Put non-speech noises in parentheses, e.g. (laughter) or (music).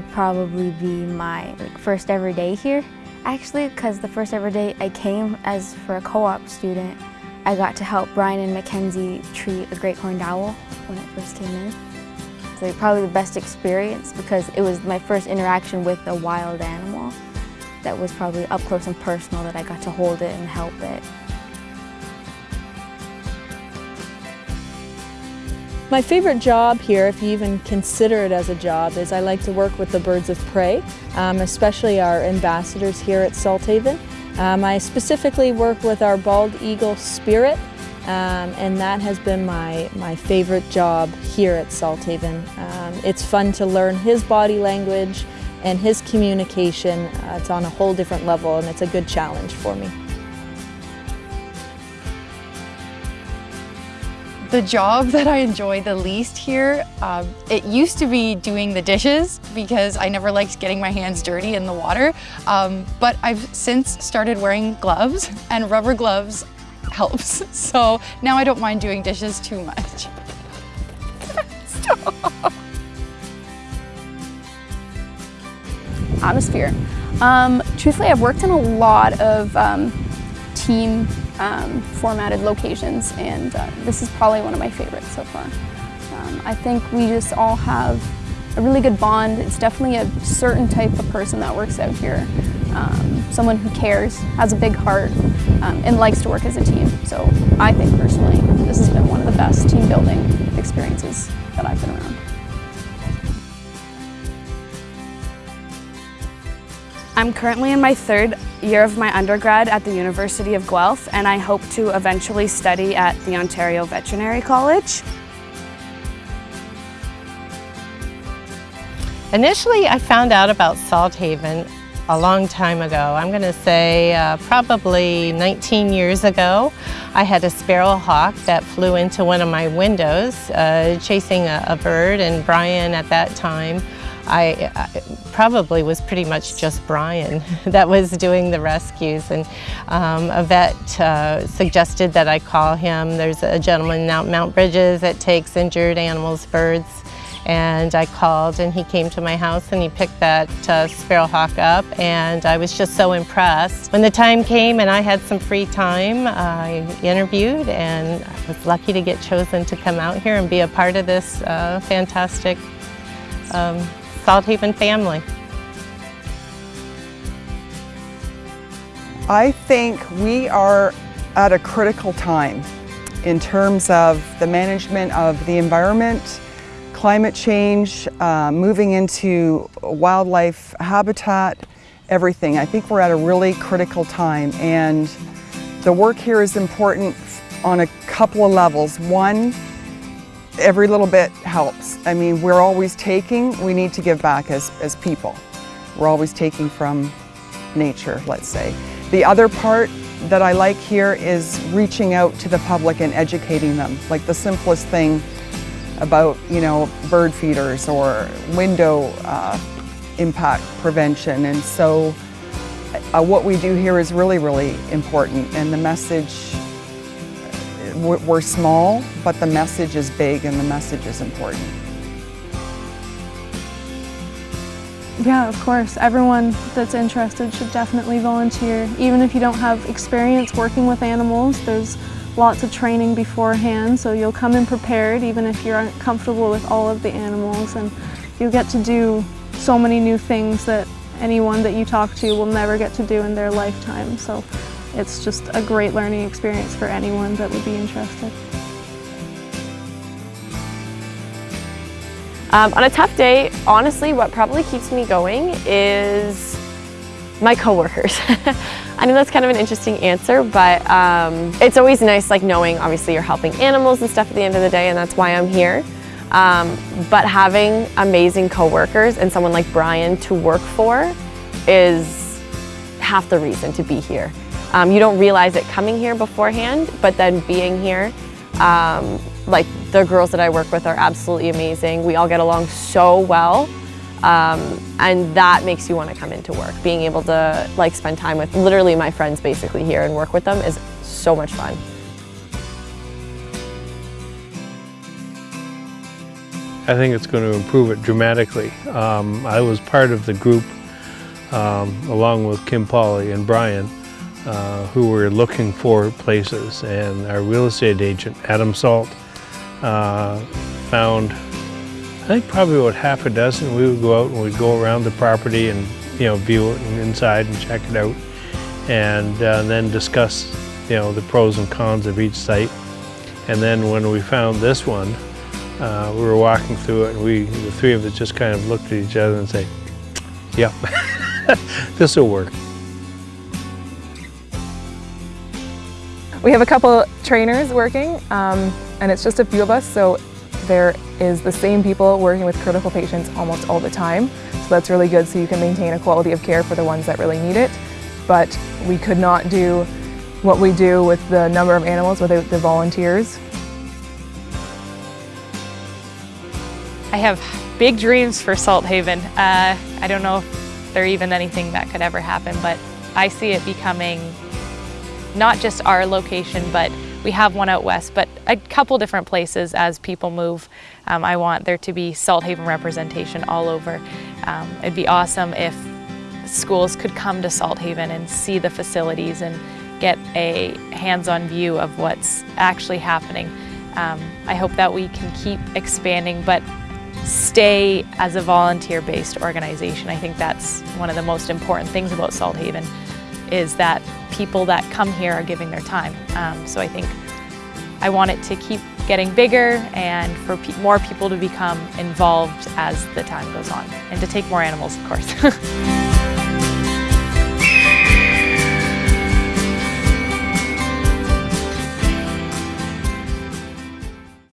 would probably be my first ever day here. Actually, because the first ever day I came as for a co-op student, I got to help Brian and Mackenzie treat a great horned owl when it first came in. So probably the best experience because it was my first interaction with a wild animal that was probably up close and personal that I got to hold it and help it. My favorite job here, if you even consider it as a job, is I like to work with the birds of prey, um, especially our ambassadors here at Salthaven. Um, I specifically work with our bald eagle spirit, um, and that has been my, my favorite job here at Salthaven. Um, it's fun to learn his body language and his communication. Uh, it's on a whole different level and it's a good challenge for me. The job that I enjoy the least here, um, it used to be doing the dishes because I never liked getting my hands dirty in the water. Um, but I've since started wearing gloves and rubber gloves helps. (laughs) So now I don't mind doing dishes too much. (laughs) Atmosphere. Um, truthfully, I've worked in a lot of um, team um, formatted locations and uh, this is probably one of my favorites so far. Um, I think we just all have a really good bond. It's definitely a certain type of person that works out here. Um, someone who cares, has a big heart, um, and likes to work as a team. So I think personally, this has been one of the best team building experiences that I've been around. I'm currently in my third year of my undergrad at the University of Guelph and I hope to eventually study at the Ontario Veterinary College. Initially, I found out about Salthaven a long time ago. I'm going to say uh, probably 19 years ago. I had a sparrow hawk that flew into one of my windows uh, chasing a, a bird and Brian at that time I, I, probably was pretty much just Brian (laughs) that was doing the rescues and um, a vet uh, suggested that I call him. There's a gentleman out Mount Brydges that takes injured animals, birds, and I called and he came to my house and he picked that uh, sparrowhawk up and I was just so impressed. When the time came and I had some free time, I interviewed and I was lucky to get chosen to come out here and be a part of this uh, fantastic um, Salthaven family. I think we are at a critical time in terms of the management of the environment, climate change, uh, moving into wildlife habitat, everything. I think we're at a really critical time and the work here is important on a couple of levels. One, every little bit helps. I mean, we're always taking, we need to give back as, as people. We're always taking from nature, let's say. The other part that I like here is reaching out to the public and educating them. Like the simplest thing about, you know, bird feeders or window uh, impact prevention. And so uh, what we do here is really, really important. And the message we're small, but the message is big and the message is important. Yeah, of course. Everyone that's interested should definitely volunteer. Even if you don't have experience working with animals, there's lots of training beforehand, so you'll come in prepared even if you're not comfortable with all of the animals and you'll get to do so many new things that anyone that you talk to will never get to do in their lifetime. So it's just a great learning experience for anyone that would be interested. Um, on a tough day, honestly, what probably keeps me going is my coworkers. (laughs) I know that's kind of an interesting answer, but um, it's always nice like knowing obviously you're helping animals and stuff at the end of the day and that's why I'm here. Um, but having amazing coworkers and someone like Brian to work for is half the reason to be here. Um, you don't realize it coming here beforehand, but then being here, um, like the girls that I work with are absolutely amazing. We all get along so well. Um, and that makes you want to come into work. Being able to like spend time with literally my friends basically here and work with them is so much fun. I think it's going to improve it dramatically. Um, I was part of the group um, along with Kim Polly and Brian uh, who were looking for places. And our real estate agent Adam Salt uh, found I think probably about half a dozen. We would go out and we'd go around the property and you know view it and inside and check it out. And uh, then discuss you know the pros and cons of each site. And then when we found this one uh, we were walking through it and we the three of us just kind of looked at each other and say yep (laughs) this will work We have a couple trainers working um, and it's just a few of us so there is the same people working with critical patients almost all the time so that's really good so you can maintain a quality of care for the ones that really need it but we could not do what we do with the number of animals without the volunteers. I have big dreams for Salthaven. Uh, I don't know if there even anything that could ever happen but I see it becoming not just our location, but we have one out west, but a couple different places as people move. Um, I want there to be Salthaven representation all over. Um, it'd be awesome if schools could come to Salthaven and see the facilities and get a hands-on view of what's actually happening. Um, I hope that we can keep expanding, but stay as a volunteer-based organization. I think that's one of the most important things about Salthaven is that people that come here are giving their time. Um, so I think I want it to keep getting bigger and for pe more people to become involved as the time goes on and to take more animals, of course. (laughs)